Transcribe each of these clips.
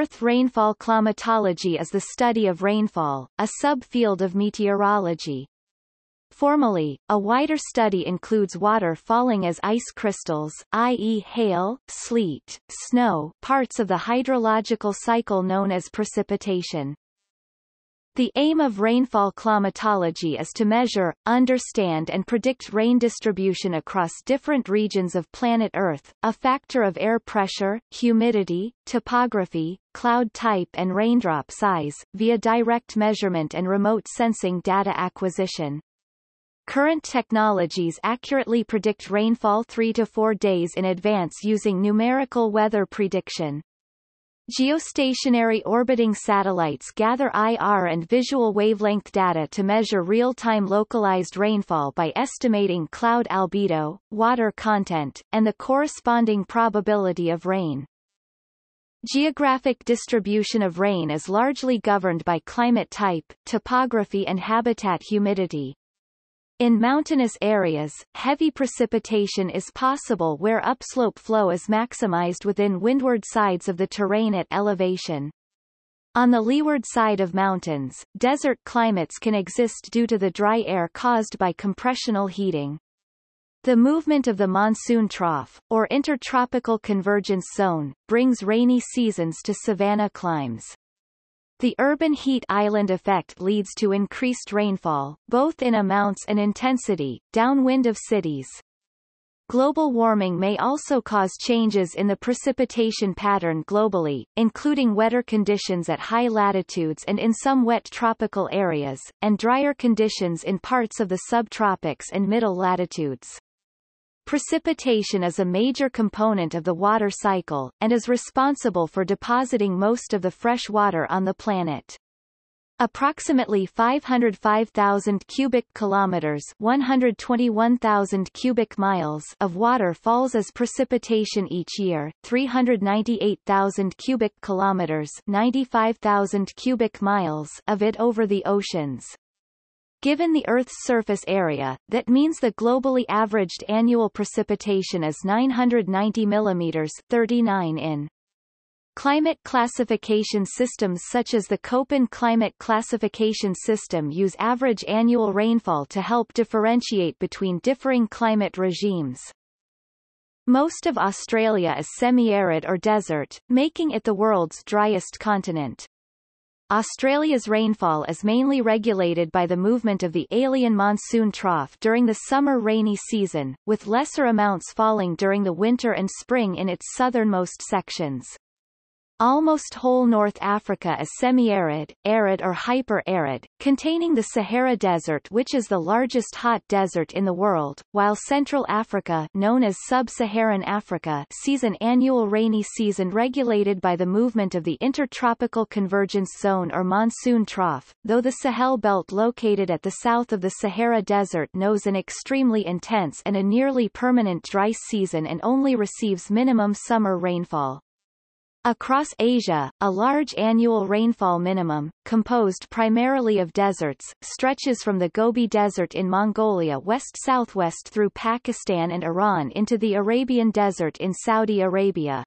Earth rainfall climatology is the study of rainfall, a subfield of meteorology. Formally, a wider study includes water falling as ice crystals i.e. hail, sleet, snow parts of the hydrological cycle known as precipitation. The aim of rainfall climatology is to measure, understand and predict rain distribution across different regions of planet Earth, a factor of air pressure, humidity, topography, cloud type and raindrop size, via direct measurement and remote sensing data acquisition. Current technologies accurately predict rainfall 3 to 4 days in advance using numerical weather prediction. Geostationary orbiting satellites gather IR and visual wavelength data to measure real-time localized rainfall by estimating cloud albedo, water content, and the corresponding probability of rain. Geographic distribution of rain is largely governed by climate type, topography and habitat humidity. In mountainous areas, heavy precipitation is possible where upslope flow is maximized within windward sides of the terrain at elevation. On the leeward side of mountains, desert climates can exist due to the dry air caused by compressional heating. The movement of the monsoon trough, or intertropical convergence zone, brings rainy seasons to savanna climes. The urban heat island effect leads to increased rainfall, both in amounts and intensity, downwind of cities. Global warming may also cause changes in the precipitation pattern globally, including wetter conditions at high latitudes and in some wet tropical areas, and drier conditions in parts of the subtropics and middle latitudes. Precipitation is a major component of the water cycle, and is responsible for depositing most of the fresh water on the planet. Approximately 505,000 cubic kilometers 121,000 cubic miles of water falls as precipitation each year, 398,000 cubic kilometers 95,000 cubic miles of it over the oceans. Given the Earth's surface area, that means the globally averaged annual precipitation is 990 mm 39 in. Climate classification systems such as the Köppen Climate Classification System use average annual rainfall to help differentiate between differing climate regimes. Most of Australia is semi-arid or desert, making it the world's driest continent. Australia's rainfall is mainly regulated by the movement of the alien monsoon trough during the summer rainy season, with lesser amounts falling during the winter and spring in its southernmost sections. Almost whole North Africa is semi-arid, arid or hyper-arid, containing the Sahara Desert which is the largest hot desert in the world, while Central Africa known as Sub-Saharan Africa sees an annual rainy season regulated by the movement of the Intertropical Convergence Zone or monsoon trough, though the Sahel Belt located at the south of the Sahara Desert knows an extremely intense and a nearly permanent dry season and only receives minimum summer rainfall. Across Asia, a large annual rainfall minimum, composed primarily of deserts, stretches from the Gobi Desert in Mongolia west-southwest through Pakistan and Iran into the Arabian Desert in Saudi Arabia.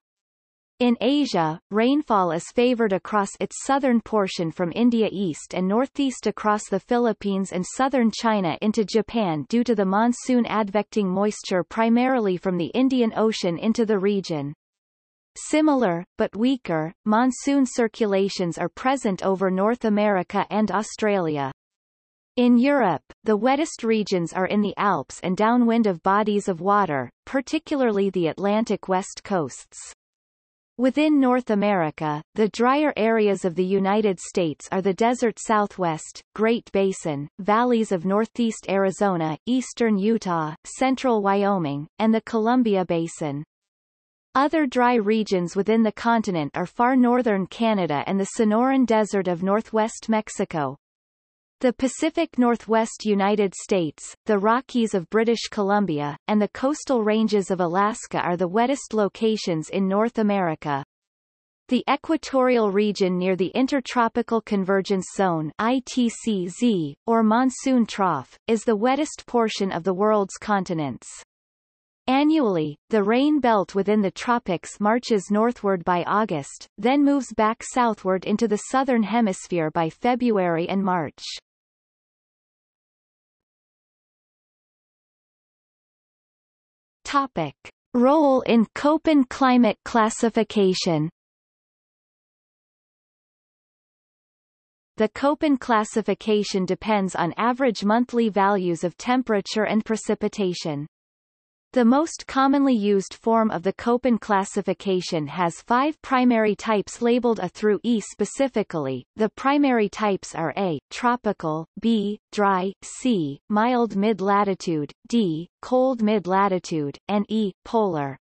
In Asia, rainfall is favored across its southern portion from India east and northeast across the Philippines and southern China into Japan due to the monsoon advecting moisture primarily from the Indian Ocean into the region. Similar, but weaker, monsoon circulations are present over North America and Australia. In Europe, the wettest regions are in the Alps and downwind of bodies of water, particularly the Atlantic west coasts. Within North America, the drier areas of the United States are the desert southwest, Great Basin, valleys of northeast Arizona, eastern Utah, central Wyoming, and the Columbia Basin. Other dry regions within the continent are far northern Canada and the Sonoran Desert of northwest Mexico. The Pacific Northwest United States, the Rockies of British Columbia, and the coastal ranges of Alaska are the wettest locations in North America. The equatorial region near the Intertropical Convergence Zone ITCZ, or monsoon trough, is the wettest portion of the world's continents. Annually, the rain belt within the tropics marches northward by August, then moves back southward into the southern hemisphere by February and March. Topic. Role in Köppen climate classification The Köppen classification depends on average monthly values of temperature and precipitation. The most commonly used form of the Köppen classification has five primary types labeled A through E specifically. The primary types are A, tropical, B, dry, C, mild mid-latitude, D, cold mid-latitude, and E, polar.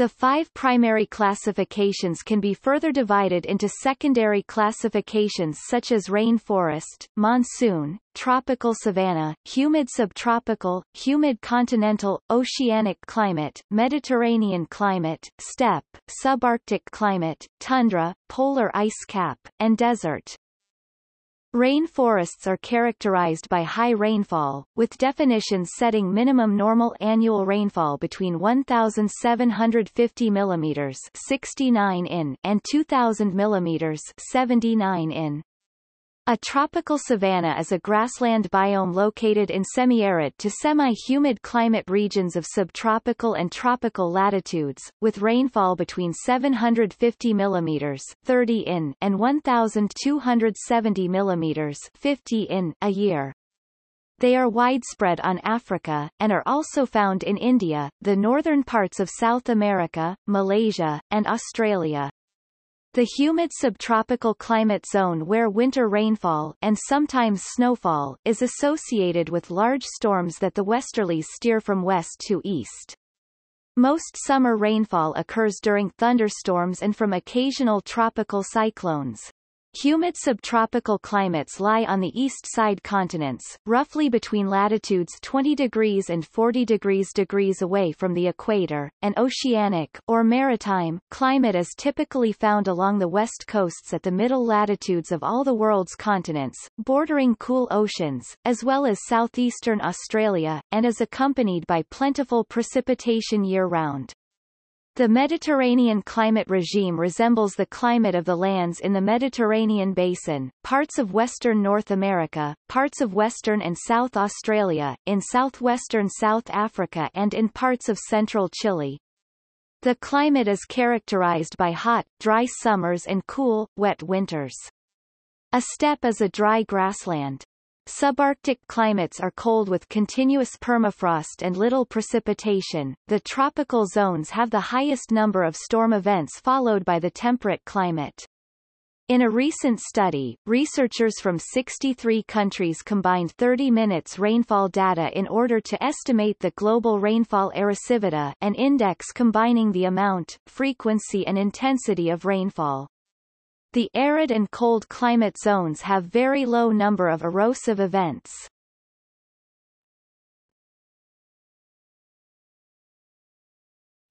The five primary classifications can be further divided into secondary classifications such as rainforest, monsoon, tropical savanna, humid subtropical, humid continental, oceanic climate, Mediterranean climate, steppe, subarctic climate, tundra, polar ice cap, and desert. Rainforests are characterized by high rainfall, with definitions setting minimum normal annual rainfall between 1,750 mm 69 in and 2,000 mm 79 in. A tropical savanna is a grassland biome located in semi-arid to semi-humid climate regions of subtropical and tropical latitudes, with rainfall between 750 mm 30 in and 1,270 mm 50 in a year. They are widespread on Africa, and are also found in India, the northern parts of South America, Malaysia, and Australia. The humid subtropical climate zone where winter rainfall and sometimes snowfall is associated with large storms that the westerlies steer from west to east. Most summer rainfall occurs during thunderstorms and from occasional tropical cyclones. Humid subtropical climates lie on the east side continents, roughly between latitudes 20 degrees and 40 degrees degrees away from the equator. An oceanic, or maritime, climate is typically found along the west coasts at the middle latitudes of all the world's continents, bordering cool oceans, as well as southeastern Australia, and is accompanied by plentiful precipitation year-round. The Mediterranean climate regime resembles the climate of the lands in the Mediterranean basin, parts of western North America, parts of western and South Australia, in southwestern South Africa and in parts of central Chile. The climate is characterized by hot, dry summers and cool, wet winters. A steppe is a dry grassland. Subarctic climates are cold with continuous permafrost and little precipitation. The tropical zones have the highest number of storm events followed by the temperate climate. In a recent study, researchers from 63 countries combined 30 minutes rainfall data in order to estimate the global rainfall erosivity an index combining the amount, frequency and intensity of rainfall. The arid and cold climate zones have very low number of erosive events.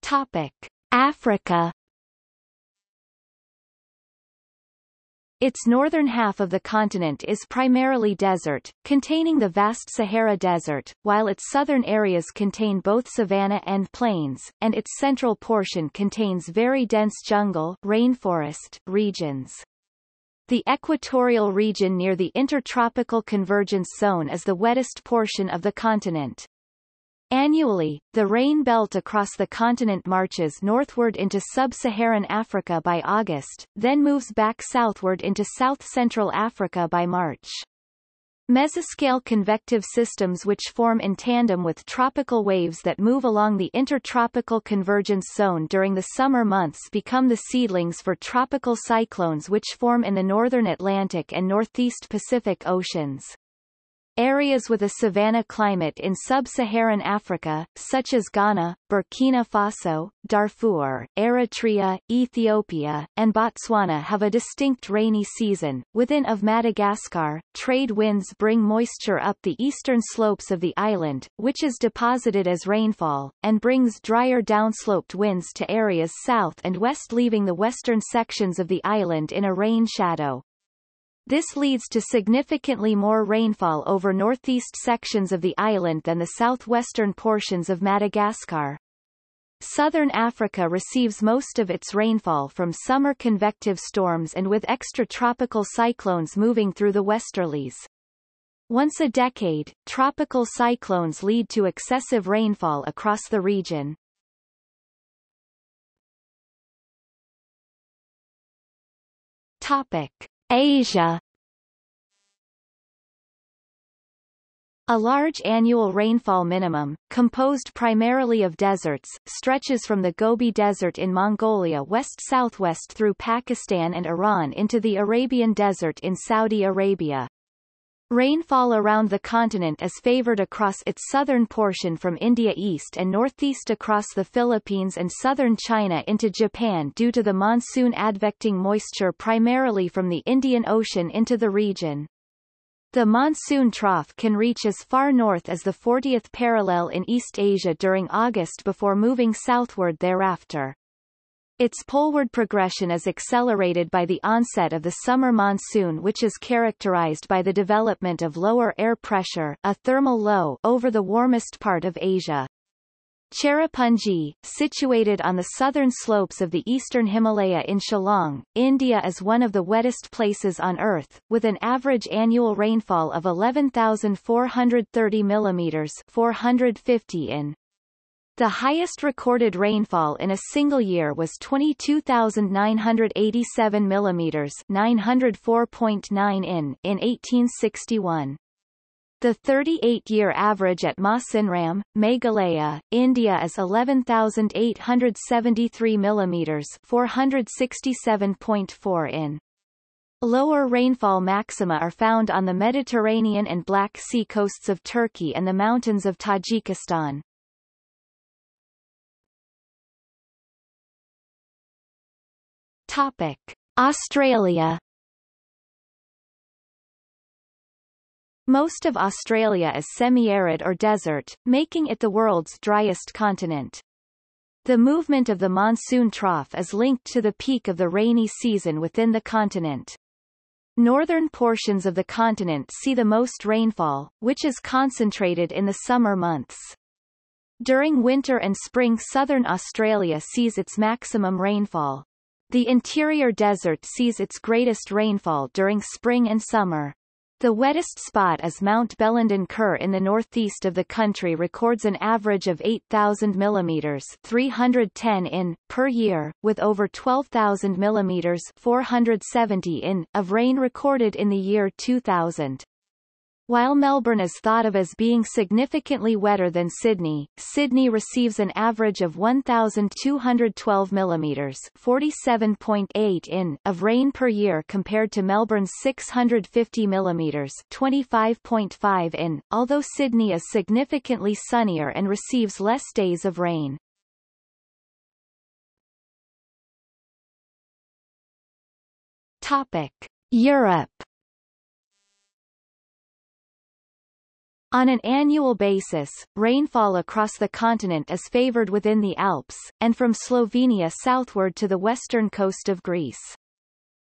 Topic: Africa Its northern half of the continent is primarily desert, containing the vast Sahara Desert, while its southern areas contain both savanna and plains, and its central portion contains very dense jungle rainforest regions. The equatorial region near the intertropical convergence zone is the wettest portion of the continent. Annually, the rain belt across the continent marches northward into sub-Saharan Africa by August, then moves back southward into south-central Africa by March. Mesoscale convective systems which form in tandem with tropical waves that move along the intertropical convergence zone during the summer months become the seedlings for tropical cyclones which form in the northern Atlantic and northeast Pacific Oceans. Areas with a savanna climate in sub-Saharan Africa, such as Ghana, Burkina Faso, Darfur, Eritrea, Ethiopia, and Botswana have a distinct rainy season. Within of Madagascar, trade winds bring moisture up the eastern slopes of the island, which is deposited as rainfall, and brings drier downsloped winds to areas south and west leaving the western sections of the island in a rain shadow. This leads to significantly more rainfall over northeast sections of the island than the southwestern portions of Madagascar. Southern Africa receives most of its rainfall from summer convective storms and with extratropical cyclones moving through the westerlies. Once a decade, tropical cyclones lead to excessive rainfall across the region. Topic: Asia A large annual rainfall minimum, composed primarily of deserts, stretches from the Gobi Desert in Mongolia west-southwest through Pakistan and Iran into the Arabian Desert in Saudi Arabia. Rainfall around the continent is favored across its southern portion from India east and northeast across the Philippines and southern China into Japan due to the monsoon advecting moisture primarily from the Indian Ocean into the region. The monsoon trough can reach as far north as the 40th parallel in East Asia during August before moving southward thereafter. Its poleward progression is accelerated by the onset of the summer monsoon which is characterized by the development of lower air pressure a thermal low over the warmest part of Asia. Cherrapunji, situated on the southern slopes of the eastern Himalaya in Shillong, India is one of the wettest places on Earth, with an average annual rainfall of 11,430 mm 450 in. The highest recorded rainfall in a single year was 22,987 mm 904.9 in, in 1861. The 38-year average at Mawsynram, Meghalaya, India is 11,873 mm 467.4 in. Lower rainfall maxima are found on the Mediterranean and Black Sea coasts of Turkey and the mountains of Tajikistan. Topic: Australia Most of Australia is semi-arid or desert, making it the world's driest continent. The movement of the monsoon trough is linked to the peak of the rainy season within the continent. Northern portions of the continent see the most rainfall, which is concentrated in the summer months. During winter and spring southern Australia sees its maximum rainfall. The interior desert sees its greatest rainfall during spring and summer. The wettest spot is Mount Bellenden Kerr in the northeast of the country records an average of 8,000 mm 310 in, per year, with over 12,000 mm 470 in, of rain recorded in the year 2000. While Melbourne is thought of as being significantly wetter than Sydney, Sydney receives an average of 1,212 mm 47.8 in of rain per year compared to Melbourne's 650 mm 25.5 in, although Sydney is significantly sunnier and receives less days of rain. Topic. Europe On an annual basis, rainfall across the continent is favored within the Alps, and from Slovenia southward to the western coast of Greece.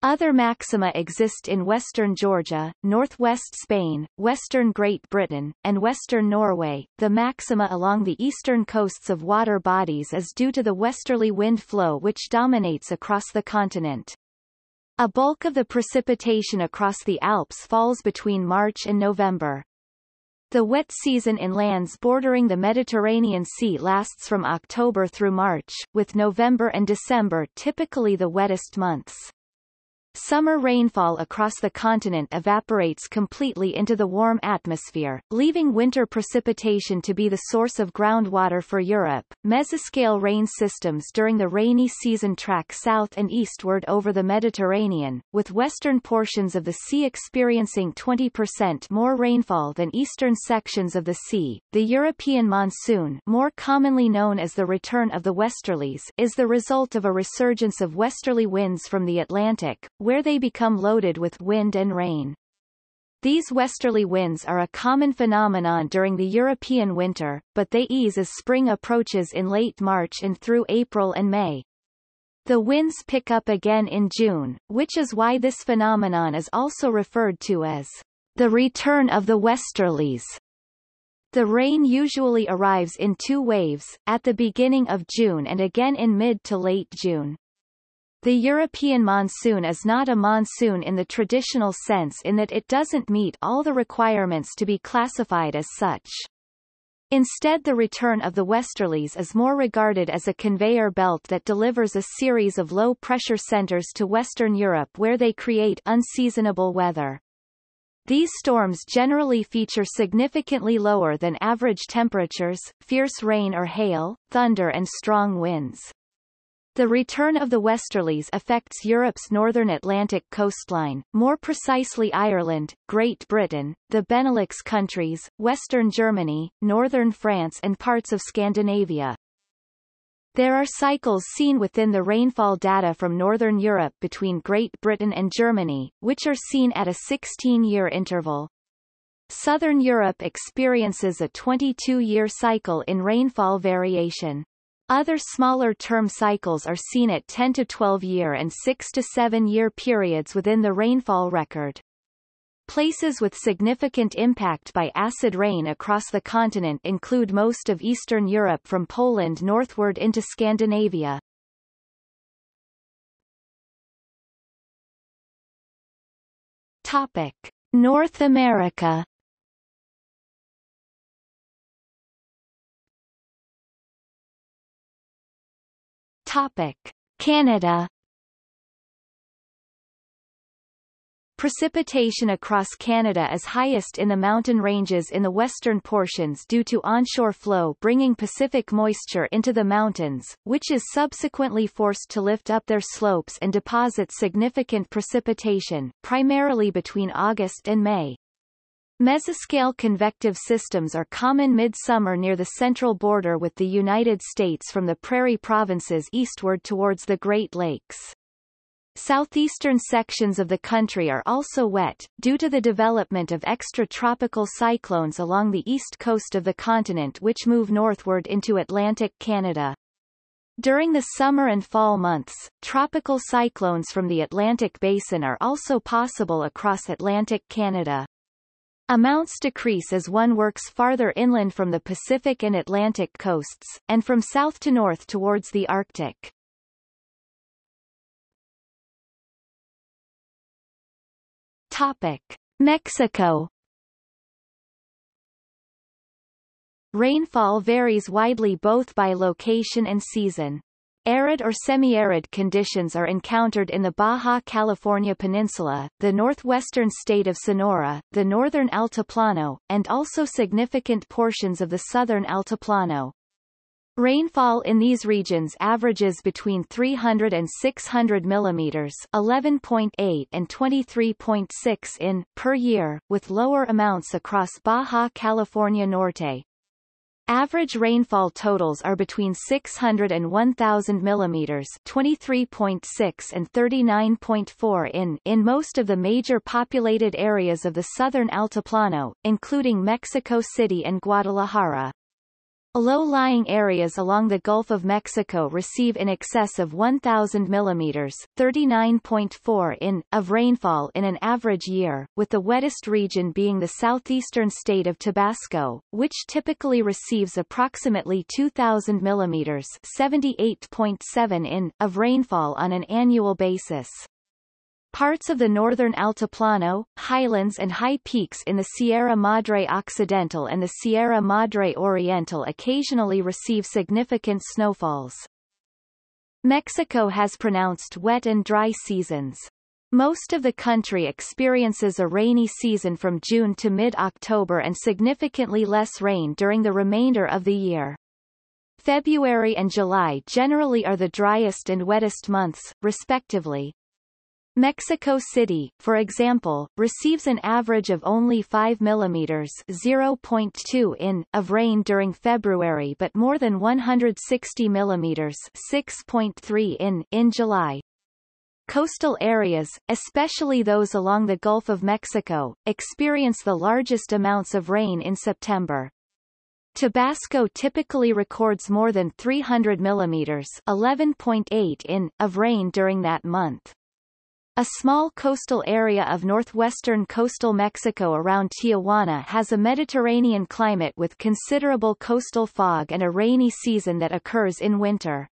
Other maxima exist in western Georgia, northwest Spain, western Great Britain, and western Norway. The maxima along the eastern coasts of water bodies is due to the westerly wind flow which dominates across the continent. A bulk of the precipitation across the Alps falls between March and November. The wet season in lands bordering the Mediterranean Sea lasts from October through March, with November and December typically the wettest months. Summer rainfall across the continent evaporates completely into the warm atmosphere, leaving winter precipitation to be the source of groundwater for Europe. Mesoscale rain systems during the rainy season track south and eastward over the Mediterranean, with western portions of the sea experiencing 20% more rainfall than eastern sections of the sea. The European monsoon, more commonly known as the return of the westerlies, is the result of a resurgence of westerly winds from the Atlantic, where they become loaded with wind and rain. These westerly winds are a common phenomenon during the European winter, but they ease as spring approaches in late March and through April and May. The winds pick up again in June, which is why this phenomenon is also referred to as the return of the westerlies. The rain usually arrives in two waves, at the beginning of June and again in mid to late June. The European monsoon is not a monsoon in the traditional sense in that it doesn't meet all the requirements to be classified as such. Instead the return of the westerlies is more regarded as a conveyor belt that delivers a series of low-pressure centers to Western Europe where they create unseasonable weather. These storms generally feature significantly lower than average temperatures, fierce rain or hail, thunder and strong winds. The return of the westerlies affects Europe's northern Atlantic coastline, more precisely Ireland, Great Britain, the Benelux countries, western Germany, northern France and parts of Scandinavia. There are cycles seen within the rainfall data from northern Europe between Great Britain and Germany, which are seen at a 16-year interval. Southern Europe experiences a 22-year cycle in rainfall variation. Other smaller term cycles are seen at 10 to 12 year and 6 to 7 year periods within the rainfall record. Places with significant impact by acid rain across the continent include most of Eastern Europe from Poland northward into Scandinavia. Topic. North America Topic: Canada Precipitation across Canada is highest in the mountain ranges in the western portions due to onshore flow bringing Pacific moisture into the mountains, which is subsequently forced to lift up their slopes and deposit significant precipitation, primarily between August and May. Mesoscale convective systems are common midsummer near the central border with the United States from the prairie provinces eastward towards the Great Lakes. Southeastern sections of the country are also wet, due to the development of extratropical cyclones along the east coast of the continent which move northward into Atlantic Canada. During the summer and fall months, tropical cyclones from the Atlantic Basin are also possible across Atlantic Canada. Amounts decrease as one works farther inland from the Pacific and Atlantic coasts, and from south to north towards the Arctic. Topic. Mexico Rainfall varies widely both by location and season. Arid or semi-arid conditions are encountered in the Baja California Peninsula, the northwestern state of Sonora, the northern Altiplano, and also significant portions of the southern Altiplano. Rainfall in these regions averages between 300 and 600 millimeters, 11.8 and 23.6 in per year, with lower amounts across Baja California Norte. Average rainfall totals are between 600 and 1000 millimeters, 23.6 and 39.4 in in most of the major populated areas of the southern Altiplano, including Mexico City and Guadalajara. Low-lying areas along the Gulf of Mexico receive in excess of 1,000 mm 39.4 in, of rainfall in an average year, with the wettest region being the southeastern state of Tabasco, which typically receives approximately 2,000 mm 78.7 in, of rainfall on an annual basis. Parts of the northern Altiplano, highlands and high peaks in the Sierra Madre Occidental and the Sierra Madre Oriental occasionally receive significant snowfalls. Mexico has pronounced wet and dry seasons. Most of the country experiences a rainy season from June to mid-October and significantly less rain during the remainder of the year. February and July generally are the driest and wettest months, respectively. Mexico City, for example, receives an average of only 5 mm 0.2 in of rain during February but more than 160 mm 6.3 in in July. Coastal areas, especially those along the Gulf of Mexico, experience the largest amounts of rain in September. Tabasco typically records more than 300 mm 11.8 in of rain during that month. A small coastal area of northwestern coastal Mexico around Tijuana has a Mediterranean climate with considerable coastal fog and a rainy season that occurs in winter.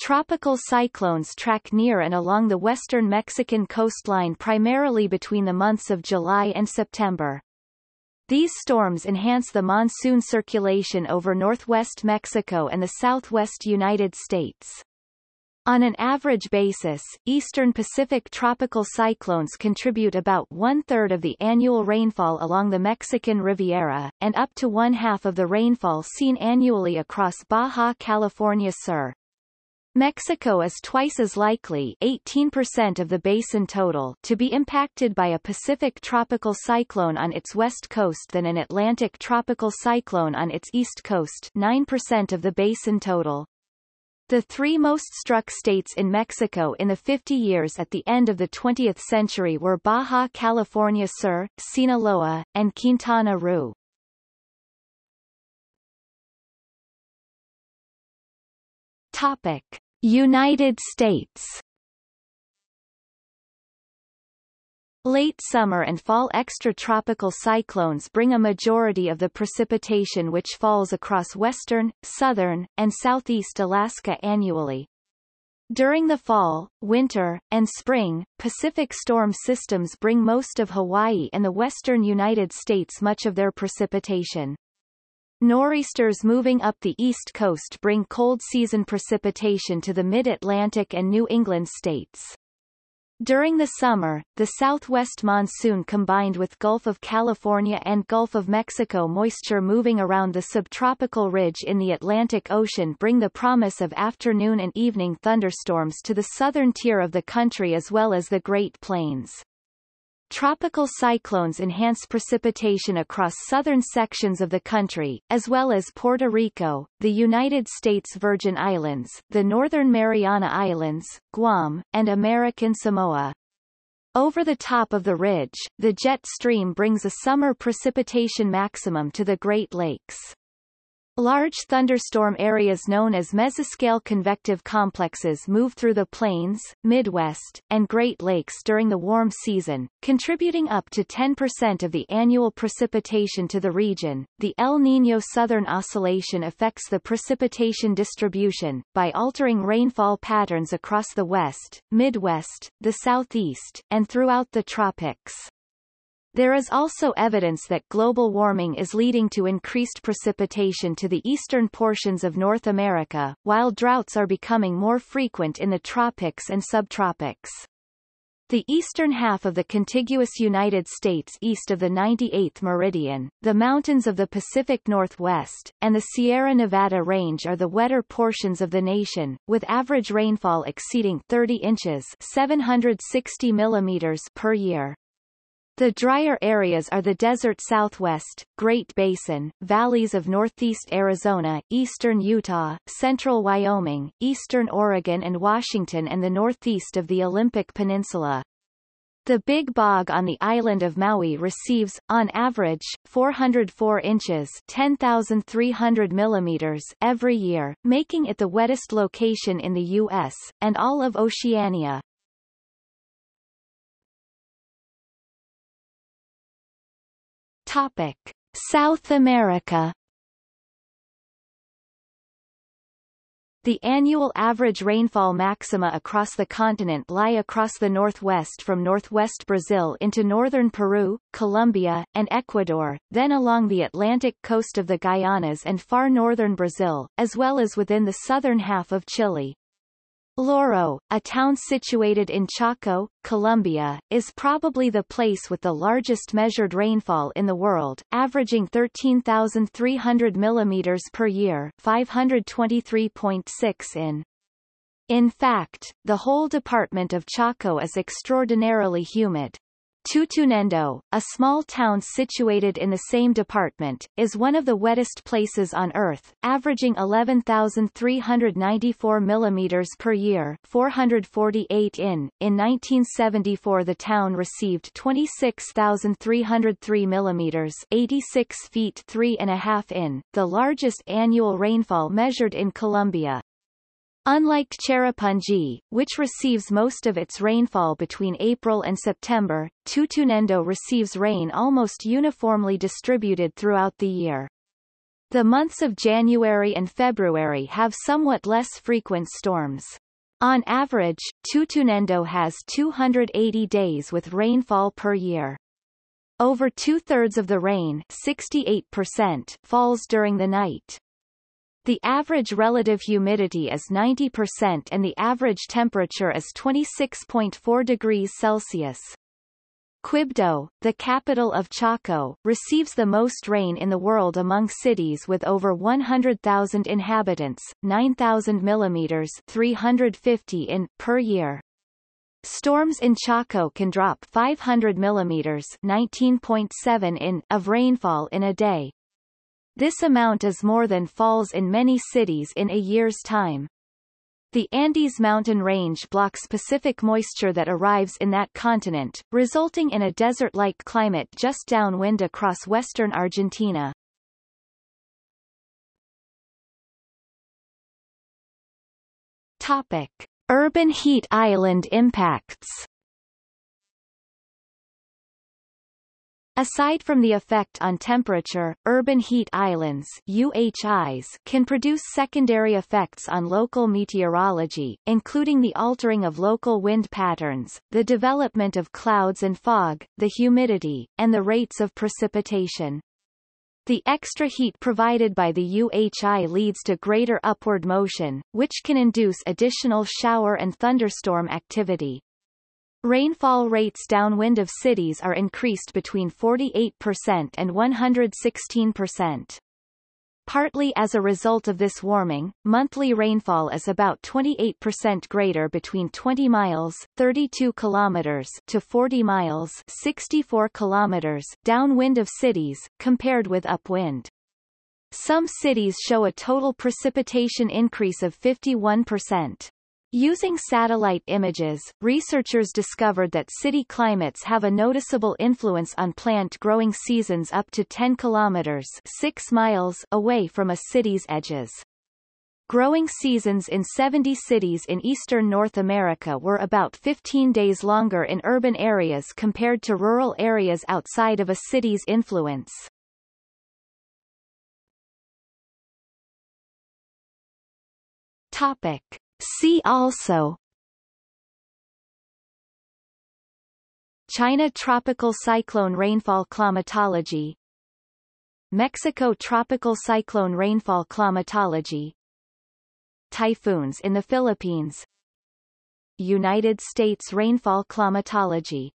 Tropical cyclones track near and along the western Mexican coastline primarily between the months of July and September. These storms enhance the monsoon circulation over northwest Mexico and the southwest United States. On an average basis, eastern Pacific tropical cyclones contribute about one-third of the annual rainfall along the Mexican Riviera, and up to one-half of the rainfall seen annually across Baja California Sur. Mexico is twice as likely 18% of the basin total to be impacted by a Pacific tropical cyclone on its west coast than an Atlantic tropical cyclone on its east coast 9% of the basin total. The three most struck states in Mexico in the 50 years at the end of the 20th century were Baja California Sur, Sinaloa, and Quintana Roo. Topic. United States Late summer and fall extratropical cyclones bring a majority of the precipitation which falls across western, southern, and southeast Alaska annually. During the fall, winter, and spring, Pacific storm systems bring most of Hawaii and the western United States much of their precipitation. Nor'easters moving up the east coast bring cold season precipitation to the mid-Atlantic and New England states. During the summer, the southwest monsoon combined with Gulf of California and Gulf of Mexico moisture moving around the subtropical ridge in the Atlantic Ocean bring the promise of afternoon and evening thunderstorms to the southern tier of the country as well as the Great Plains. Tropical cyclones enhance precipitation across southern sections of the country, as well as Puerto Rico, the United States Virgin Islands, the Northern Mariana Islands, Guam, and American Samoa. Over the top of the ridge, the jet stream brings a summer precipitation maximum to the Great Lakes. Large thunderstorm areas known as mesoscale convective complexes move through the plains, Midwest, and Great Lakes during the warm season, contributing up to 10% of the annual precipitation to the region. The El Niño Southern Oscillation affects the precipitation distribution, by altering rainfall patterns across the west, Midwest, the southeast, and throughout the tropics. There is also evidence that global warming is leading to increased precipitation to the eastern portions of North America, while droughts are becoming more frequent in the tropics and subtropics. The eastern half of the contiguous United States east of the 98th meridian, the mountains of the Pacific Northwest, and the Sierra Nevada range are the wetter portions of the nation, with average rainfall exceeding 30 inches 760 millimeters per year. The drier areas are the desert southwest, Great Basin, valleys of northeast Arizona, eastern Utah, central Wyoming, eastern Oregon and Washington and the northeast of the Olympic Peninsula. The Big Bog on the island of Maui receives, on average, 404 inches 10,300 millimeters every year, making it the wettest location in the U.S., and all of Oceania. Topic: South America. The annual average rainfall maxima across the continent lie across the northwest from northwest Brazil into northern Peru, Colombia, and Ecuador, then along the Atlantic coast of the Guianas and far northern Brazil, as well as within the southern half of Chile. Lloró, a town situated in Chocó, Colombia, is probably the place with the largest measured rainfall in the world, averaging 13,300 mm per year 523.6 in. In fact, the whole department of Chocó is extraordinarily humid. Tutunendo, a small town situated in the same department, is one of the wettest places on Earth, averaging 11,394 mm per year 448 in. In 1974 the town received 26,303 mm 86 feet 3 and a half in, the largest annual rainfall measured in Colombia. Unlike Cherrapunji, which receives most of its rainfall between April and September, Tutunendo receives rain almost uniformly distributed throughout the year. The months of January and February have somewhat less frequent storms. On average, Tutunendo has 280 days with rainfall per year. Over two-thirds of the rain 68% falls during the night. The average relative humidity is 90% and the average temperature is 26.4 degrees Celsius. Quibdó, the capital of Chocó, receives the most rain in the world among cities with over 100,000 inhabitants, 9,000 millimeters 350 in per year. Storms in Chocó can drop 500 millimeters 19.7 in of rainfall in a day, this amount is more than falls in many cities in a year's time. The Andes mountain range blocks Pacific moisture that arrives in that continent, resulting in a desert-like climate just downwind across western Argentina. Topic. Urban heat island impacts Aside from the effect on temperature, urban heat islands UHIs can produce secondary effects on local meteorology, including the altering of local wind patterns, the development of clouds and fog, the humidity, and the rates of precipitation. The extra heat provided by the UHI leads to greater upward motion, which can induce additional shower and thunderstorm activity. Rainfall rates downwind of cities are increased between 48% and 116%. Partly as a result of this warming, monthly rainfall is about 28% greater between 20 miles 32 kilometers to 40 miles 64 kilometers downwind of cities, compared with upwind. Some cities show a total precipitation increase of 51%. Using satellite images, researchers discovered that city climates have a noticeable influence on plant growing seasons up to 10 kilometers 6 miles away from a city's edges. Growing seasons in 70 cities in eastern North America were about 15 days longer in urban areas compared to rural areas outside of a city's influence. Topic. See also. China tropical cyclone rainfall climatology. Mexico tropical cyclone rainfall climatology. Typhoons in the Philippines. United States rainfall climatology